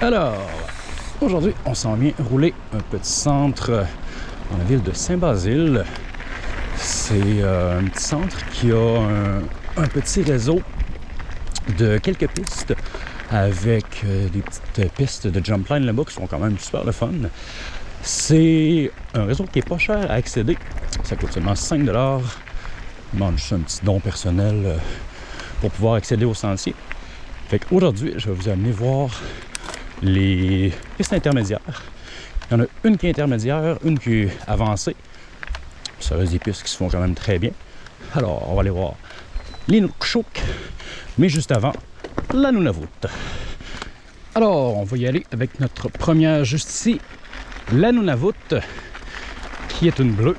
Alors, aujourd'hui, on s'en vient rouler un petit centre dans la ville de Saint-Basile. C'est euh, un petit centre qui a un, petit réseau de quelques pistes avec euh, des petites pistes de jump line là-bas qui sont quand même super le fun. C'est un réseau qui est pas cher à accéder. Ça coûte seulement 5 demande juste un petit don personnel euh, pour pouvoir accéder au sentier. Fait qu'aujourd'hui, je vais vous amener voir les pistes intermédiaires. Il y en a une qui est intermédiaire, une qui est avancée. Ça reste des pistes qui se font quand même très bien. Alors, on va aller voir l'Inukshuk, mais juste avant, la Nunavut. Alors, on va y aller avec notre première juste ici, la Nunavut, qui est une bleue.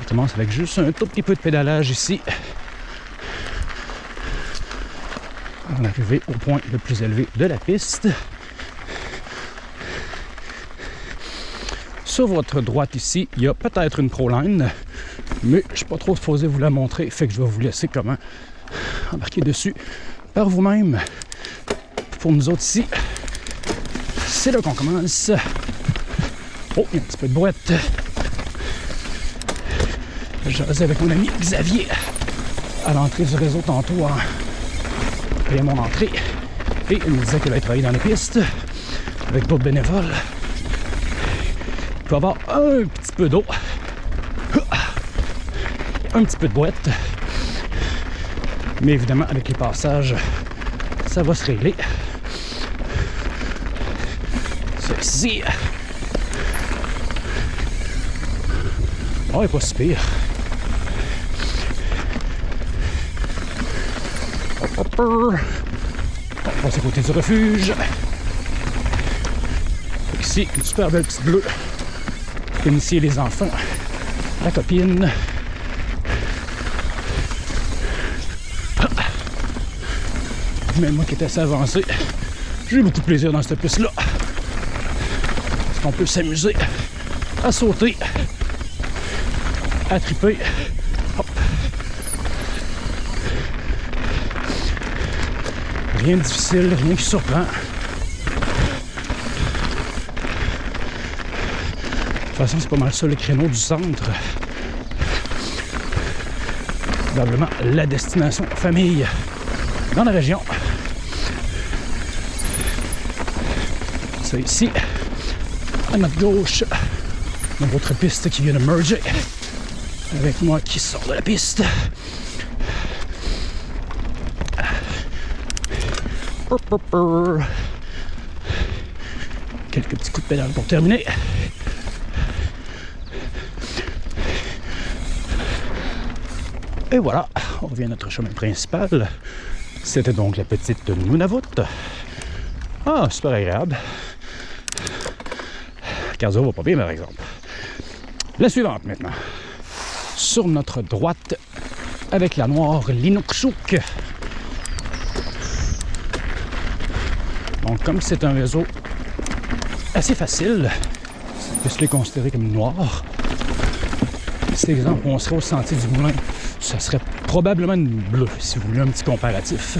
On commence avec juste un tout petit peu de pédalage ici. On est arrivé au point le plus élevé de la piste. Sur votre droite ici, il y a peut-être une ProLine, mais je ne suis pas trop supposé vous la montrer, fait que je vais vous laisser comment embarquer dessus par vous-même. Pour nous autres ici, c'est là qu'on commence. Oh, il y a un petit peu de boîte. J'osais avec mon ami Xavier à l'entrée du réseau tantôt en payant mon entrée. Et il me disait qu'il allait travailler dans les pistes avec d'autres bénévoles. Il peut avoir un petit peu d'eau, un petit peu de boîte. Mais évidemment, avec les passages, ça va se régler. Ceci. Oh, il est pas si pire. On passe à côté du refuge. Ici, une super belle petite bleue. Initier les enfants. La copine. Même moi qui étais assez avancé, j'ai eu beaucoup de plaisir dans cette piste-là. Parce qu'on peut s'amuser à sauter, à triper. Rien difficile, rien qui surprend. De toute façon, c'est pas mal ça le créneau du centre. Probablement la destination famille dans la région. C'est ici, à notre gauche, une autre piste qui vient de merger avec moi qui sort de la piste. Quelques petits coups de pédale pour terminer. Et voilà, on revient à notre chemin principal. C'était donc la petite Nunavut. Ah, super agréable. Cardio va pas bien, par exemple. La suivante maintenant. Sur notre droite, avec la noire Linukshuk. Donc, comme c'est un réseau assez facile, peut se les considérer comme noir. Cet exemple, on serait au sentier du moulin, ça serait probablement une bleue, si vous voulez un petit comparatif.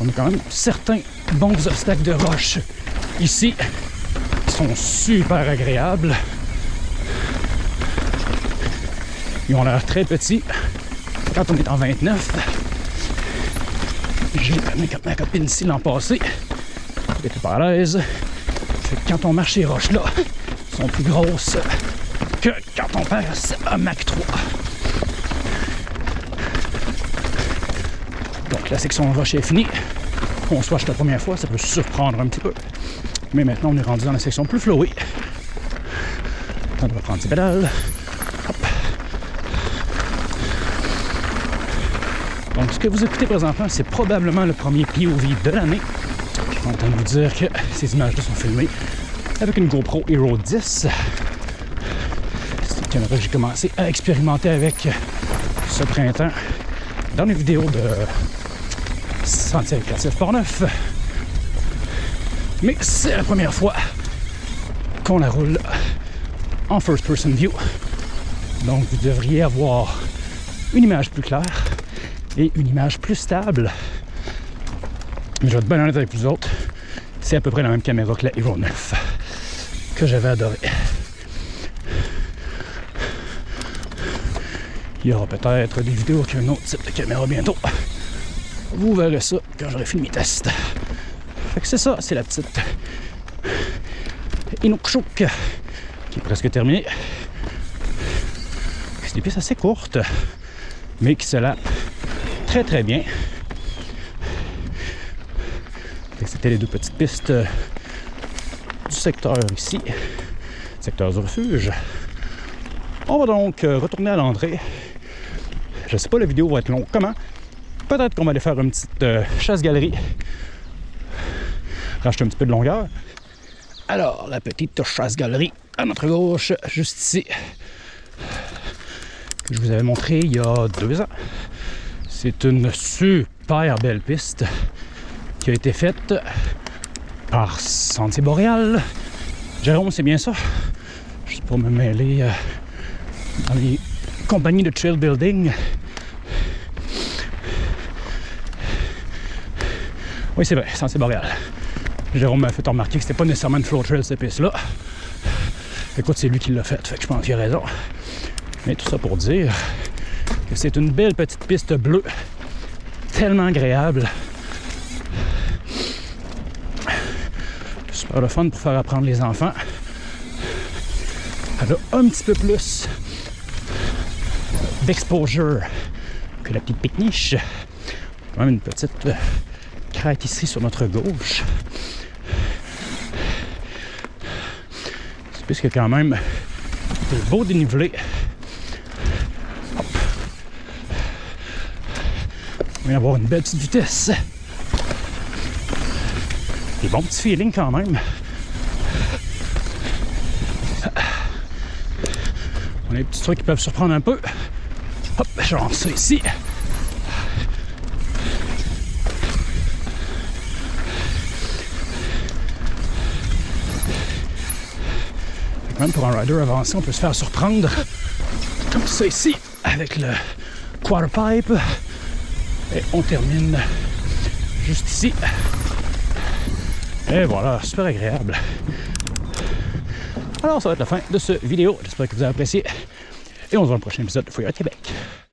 On a quand même certains bons obstacles de roche ici qui sont super agréables. Ils ont l'air très petits quand on est en 29. J'ai ma copine ici l'an passé. Elle était pas à l'aise. Quand on marche ces roches-là, elles sont plus grosses que quand on passe à Mac 3. Donc la section roche est finie. Qu'on soit la première fois, ça peut surprendre un petit peu. Mais maintenant, on est rendu dans la section plus flowée. On va prendre ses pédales. Donc, ce que vous écoutez présentement, c'est probablement le premier POV de l'année. Je suis content de vous dire que ces images-là sont filmées avec une GoPro Hero 10. C'est une caméra que j'ai commencé à expérimenter avec ce printemps dans les vidéos de Sentier Récréatif Port-Neuf. Mais c'est la première fois qu'on la roule en first person view. Donc vous devriez avoir une image plus claire et une image plus stable. Mais je vais être bien honnête avec vous autres, c'est à peu près la même caméra que la Hero 9 que j'avais adoré. Il y aura peut-être des vidéos avec un autre type de caméra bientôt. Vous verrez ça quand j'aurai fini mes tests. Fait que c'est ça, c'est la petite Inukshuk qui est presque terminée. C'est des pistes assez courtes, mais qui se lapent très bien. C'était les deux petites pistes du secteur ici, secteur du refuge. On va donc euh, retourner à l'entrée. Je sais pas, la vidéo va être longue. Comment? Peut-être qu'on va aller faire une petite euh, chasse-galerie. Racheter un petit peu de longueur. Alors, la petite chasse-galerie à notre gauche, juste ici, que je vous avais montré il y a deux ans. C'est une super belle piste qui a été faite par Sentier Boréal. Jérôme, c'est bien ça? Juste pour me mêler euh, dans les compagnies de trail building. Oui, c'est vrai, Sentier Boréal. Jérôme m'a fait remarquer que c'était pas nécessairement une flow trail cette piste-là. Écoute, c'est lui qui l'a fait, fait que je pense qu'il a raison. Mais tout ça pour dire c'est une belle petite piste bleue, tellement agréable. Super le fun pour faire apprendre les enfants. Elle a un petit peu plus d'exposure que la petite pique-niche. Même une petite crête ici sur notre gauche. C'est plus que quand même de beau dénivelé. On va avoir une belle petite vitesse. Des bons petits feelings quand même. On a des petits trucs qui peuvent surprendre un peu. Hop, je lance ça ici. Même pour un rider avancé, on peut se faire surprendre. Comme ça ici, avec le quarter pipe. Et on termine juste ici. Et voilà, super agréable. Alors, ça va être la fin de cette vidéo. J'espère que vous avez apprécié. Et on se voit dans le prochain épisode de Fouillard Québec.